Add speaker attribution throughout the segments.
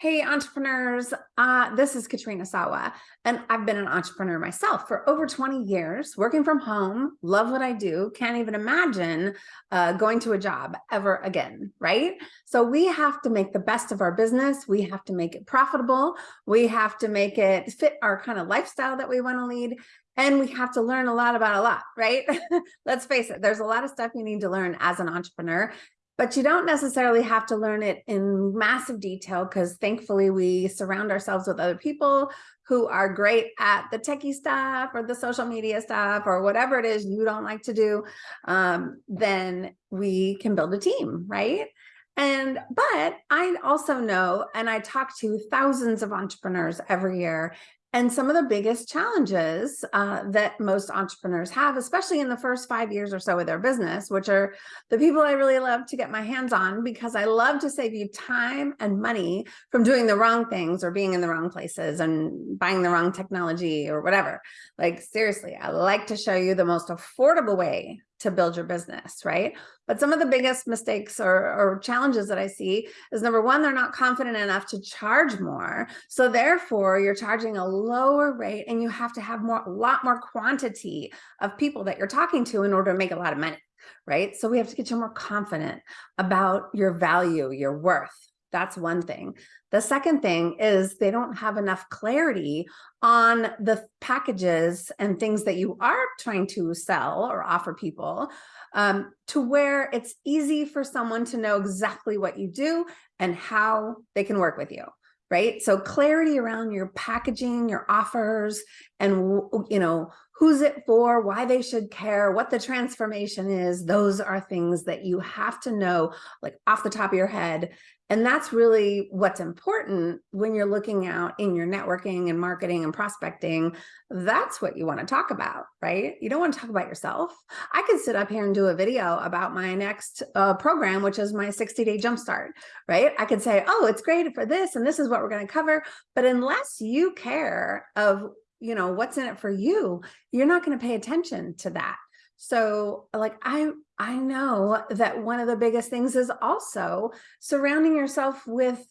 Speaker 1: Hey, entrepreneurs, uh, this is Katrina Sawa, and I've been an entrepreneur myself for over 20 years, working from home, love what I do, can't even imagine uh, going to a job ever again, right? So we have to make the best of our business. We have to make it profitable. We have to make it fit our kind of lifestyle that we want to lead. And we have to learn a lot about a lot, right? Let's face it, there's a lot of stuff you need to learn as an entrepreneur but you don't necessarily have to learn it in massive detail because thankfully we surround ourselves with other people who are great at the techie stuff or the social media stuff or whatever it is you don't like to do, um, then we can build a team, right? And, but I also know, and I talk to thousands of entrepreneurs every year, and some of the biggest challenges uh, that most entrepreneurs have, especially in the first five years or so of their business, which are the people I really love to get my hands on because I love to save you time and money from doing the wrong things or being in the wrong places and buying the wrong technology or whatever. Like seriously, I like to show you the most affordable way to build your business, right? But some of the biggest mistakes or, or, challenges that I see is number one, they're not confident enough to charge more. So therefore you're charging a lower rate and you have to have more, a lot more quantity of people that you're talking to in order to make a lot of money, right? So we have to get you more confident about your value, your worth. That's one thing. The second thing is they don't have enough clarity on the packages and things that you are trying to sell or offer people um, to where it's easy for someone to know exactly what you do and how they can work with you right? So clarity around your packaging, your offers, and you know, who's it for, why they should care, what the transformation is, those are things that you have to know like off the top of your head and that's really what's important when you're looking out in your networking and marketing and prospecting. That's what you want to talk about, right? You don't want to talk about yourself. I could sit up here and do a video about my next uh, program, which is my 60 day jumpstart, right? I could say, oh, it's great for this and this is what we're going to cover. But unless you care of you know what's in it for you you're not going to pay attention to that so like I I know that one of the biggest things is also surrounding yourself with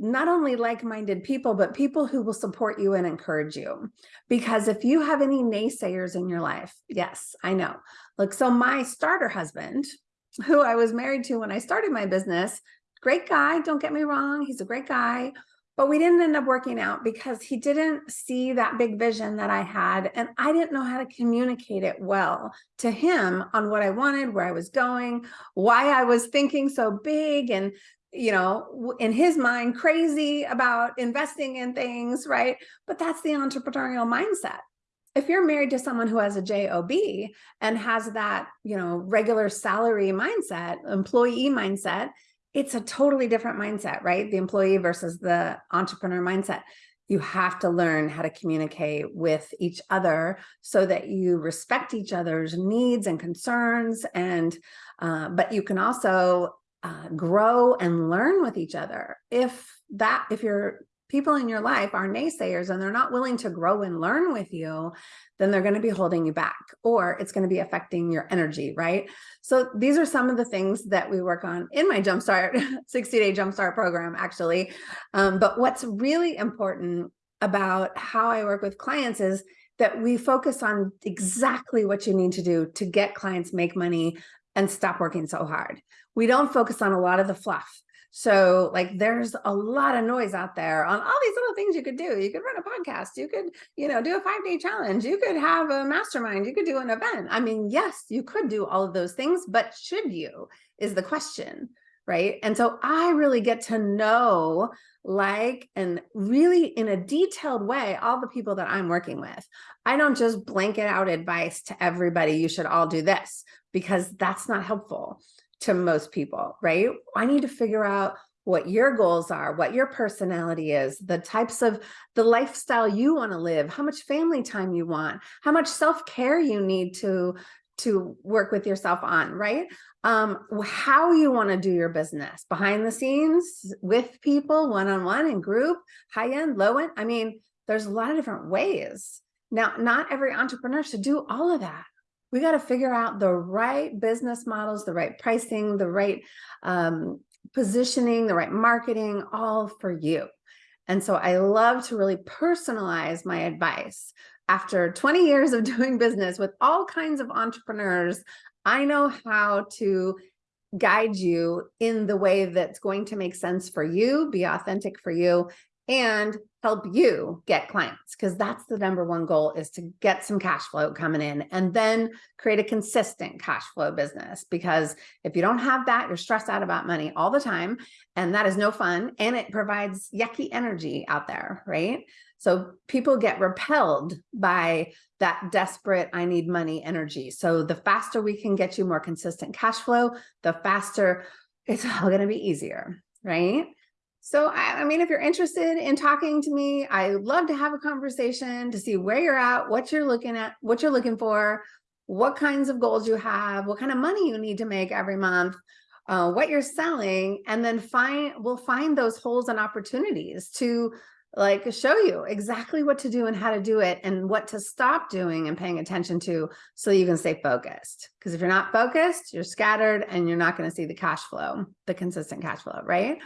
Speaker 1: not only like-minded people, but people who will support you and encourage you. Because if you have any naysayers in your life, yes, I know. Look, so my starter husband, who I was married to when I started my business, great guy, don't get me wrong, he's a great guy, but we didn't end up working out because he didn't see that big vision that I had. And I didn't know how to communicate it well to him on what I wanted, where I was going, why I was thinking so big and you know, in his mind, crazy about investing in things, right? But that's the entrepreneurial mindset. If you're married to someone who has a job and has that, you know, regular salary mindset, employee mindset, it's a totally different mindset, right? The employee versus the entrepreneur mindset. You have to learn how to communicate with each other so that you respect each other's needs and concerns. And, uh, but you can also uh, grow and learn with each other. If that, if you're people in your life are naysayers and they're not willing to grow and learn with you, then they're going to be holding you back or it's going to be affecting your energy, right? So these are some of the things that we work on in my Jumpstart 60 day Jumpstart program, actually. Um, but what's really important about how I work with clients is that we focus on exactly what you need to do to get clients make money and stop working so hard. We don't focus on a lot of the fluff so like there's a lot of noise out there on all these little things you could do. You could run a podcast, you could, you know, do a five day challenge, you could have a mastermind, you could do an event. I mean, yes, you could do all of those things, but should you is the question, right? And so I really get to know like and really in a detailed way all the people that I'm working with. I don't just blanket out advice to everybody, you should all do this because that's not helpful to most people, right? I need to figure out what your goals are, what your personality is, the types of the lifestyle you want to live, how much family time you want, how much self-care you need to to work with yourself on, right? Um, how you want to do your business behind the scenes with people, one-on-one -on -one, in group, high end, low end. I mean, there's a lot of different ways. Now, not every entrepreneur should do all of that we got to figure out the right business models, the right pricing, the right um, positioning, the right marketing, all for you. And so I love to really personalize my advice. After 20 years of doing business with all kinds of entrepreneurs, I know how to guide you in the way that's going to make sense for you, be authentic for you, and help you get clients because that's the number one goal is to get some cash flow coming in and then create a consistent cash flow business. Because if you don't have that you're stressed out about money all the time and that is no fun and it provides yucky energy out there right? So people get repelled by that desperate I need money energy. So the faster we can get you more consistent cash flow the faster it's all going to be easier right so, I, I, mean, if you're interested in talking to me, I love to have a conversation to see where you're at, what you're looking at, what you're looking for, what kinds of goals you have, what kind of money you need to make every month, uh, what you're selling, and then find we'll find those holes and opportunities to like show you exactly what to do and how to do it and what to stop doing and paying attention to so you can stay focused. Because if you're not focused, you're scattered and you're not going to see the cash flow, the consistent cash flow, right?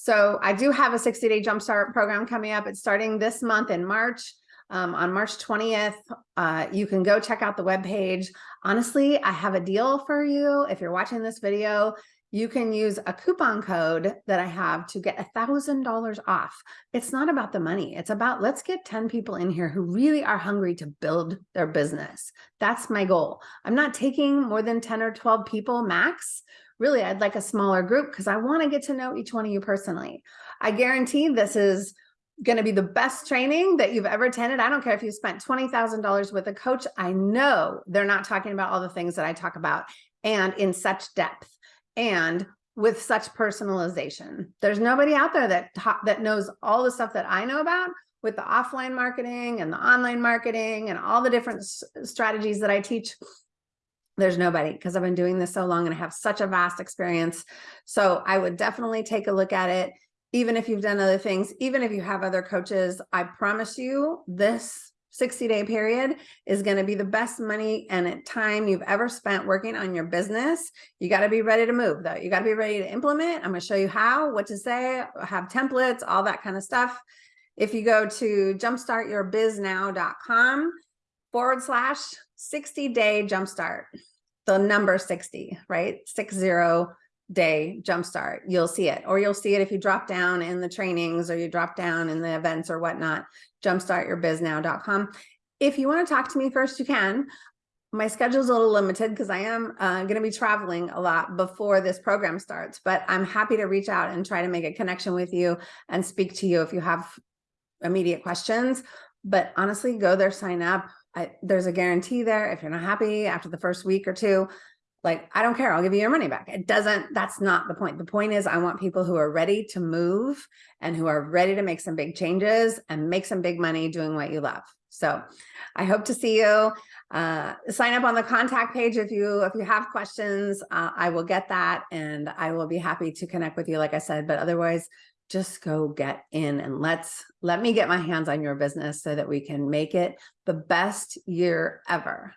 Speaker 1: So I do have a 60 day jumpstart program coming up. It's starting this month in March. Um, on March 20th, uh, you can go check out the webpage. Honestly, I have a deal for you. If you're watching this video, you can use a coupon code that I have to get a thousand dollars off. It's not about the money. It's about let's get 10 people in here who really are hungry to build their business. That's my goal. I'm not taking more than 10 or 12 people max really, I'd like a smaller group because I want to get to know each one of you personally. I guarantee this is going to be the best training that you've ever attended. I don't care if you spent $20,000 with a coach. I know they're not talking about all the things that I talk about and in such depth and with such personalization. There's nobody out there that that knows all the stuff that I know about with the offline marketing and the online marketing and all the different strategies that I teach there's nobody because I've been doing this so long and I have such a vast experience. So I would definitely take a look at it. Even if you've done other things, even if you have other coaches, I promise you this 60 day period is going to be the best money and time you've ever spent working on your business. You got to be ready to move though. You got to be ready to implement. I'm going to show you how, what to say, have templates, all that kind of stuff. If you go to jumpstartyourbiznow.com forward slash 60 day jumpstart, the number 60, right? Six zero day jumpstart. You'll see it, or you'll see it if you drop down in the trainings or you drop down in the events or whatnot, jumpstartyourbiznow.com. If you want to talk to me first, you can. My schedule is a little limited because I am uh, going to be traveling a lot before this program starts, but I'm happy to reach out and try to make a connection with you and speak to you if you have immediate questions. But honestly, go there, sign up. I, there's a guarantee there. If you're not happy after the first week or two, like, I don't care. I'll give you your money back. It doesn't, that's not the point. The point is I want people who are ready to move and who are ready to make some big changes and make some big money doing what you love. So I hope to see you. Uh, sign up on the contact page if you if you have questions. Uh, I will get that and I will be happy to connect with you, like I said. But otherwise, just go get in and let's let me get my hands on your business so that we can make it the best year ever.